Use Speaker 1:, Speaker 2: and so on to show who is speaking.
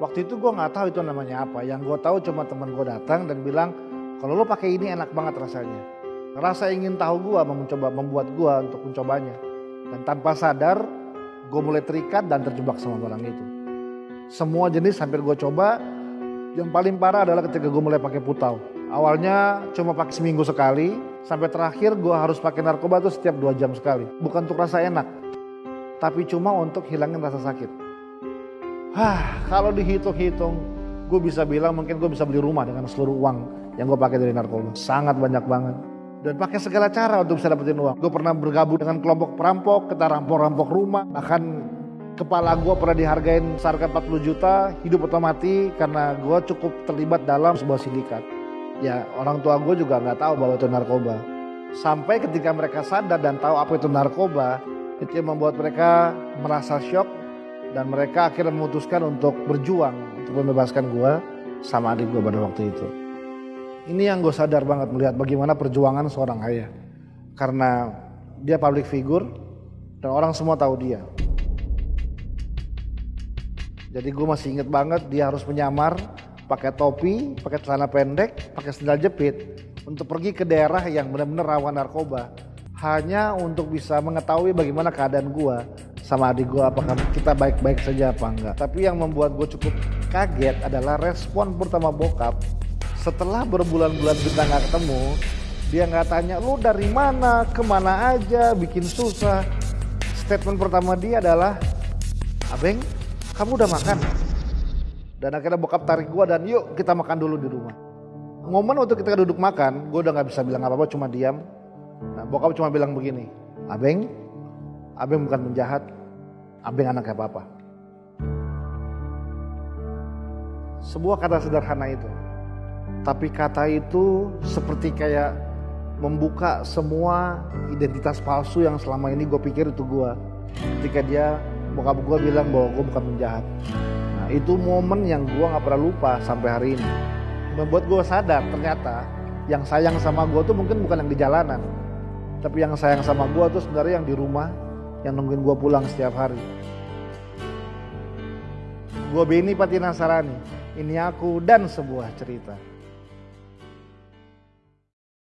Speaker 1: Waktu itu gue nggak tahu itu namanya apa. Yang gue tahu cuma teman gue datang dan bilang kalau lo pakai ini enak banget rasanya. Rasa ingin tahu gue mencoba membuat gue untuk mencobanya. Dan tanpa sadar gue mulai terikat dan terjebak sama barang itu. Semua jenis hampir gue coba. Yang paling parah adalah ketika gue mulai pakai putau. Awalnya cuma pakai seminggu sekali, sampai terakhir gue harus pakai narkoba itu setiap dua jam sekali. Bukan untuk rasa enak, tapi cuma untuk hilangin rasa sakit. Hah, kalau dihitung-hitung, gue bisa bilang mungkin gue bisa beli rumah dengan seluruh uang yang gue pakai dari narkoba. Sangat banyak banget. Dan pakai segala cara untuk bisa dapetin uang. Gue pernah bergabung dengan kelompok perampok, kita rampok-rampok rumah. Bahkan kepala gue pernah dihargain seharga 40 juta, hidup otomati karena gue cukup terlibat dalam sebuah sindikat. Ya orang tua gue juga nggak tahu bahwa itu narkoba. Sampai ketika mereka sadar dan tahu apa itu narkoba, itu yang membuat mereka merasa shock dan mereka akhirnya memutuskan untuk berjuang untuk membebaskan gue sama adik gue pada waktu itu. Ini yang gue sadar banget melihat bagaimana perjuangan seorang ayah. Karena dia public figure dan orang semua tahu dia. Jadi gue masih inget banget dia harus menyamar pakai topi, pakai celana pendek, pakai sandal jepit untuk pergi ke daerah yang benar-benar rawan narkoba hanya untuk bisa mengetahui bagaimana keadaan gue sama adik gue apakah kita baik-baik saja apa enggak. Tapi yang membuat gue cukup kaget adalah respon pertama bokap. Setelah berbulan-bulan kita nggak ketemu dia nggak tanya lu dari mana? Ke mana aja? Bikin susah. Statement pertama dia adalah abeng kamu udah makan? Dan akhirnya bokap tarik gue dan yuk kita makan dulu di rumah. Momen waktu kita duduk makan gue udah nggak bisa bilang apa-apa cuma diam. Nah, bokap cuma bilang begini abeng abeng bukan penjahat abeng anak kayak papa sebuah kata sederhana itu. Tapi kata itu seperti kayak membuka semua identitas palsu yang selama ini gue pikir itu gue ketika dia bokap gue bilang bahwa gue bukan penjahat. Nah itu momen yang gue gak pernah lupa sampai hari ini. Membuat gue sadar ternyata yang sayang sama gue tuh mungkin bukan yang di jalanan. Tapi yang sayang sama gue tuh sebenarnya yang di rumah yang nungguin gue pulang setiap hari. Gue Beni Patina Sarani ini aku dan sebuah cerita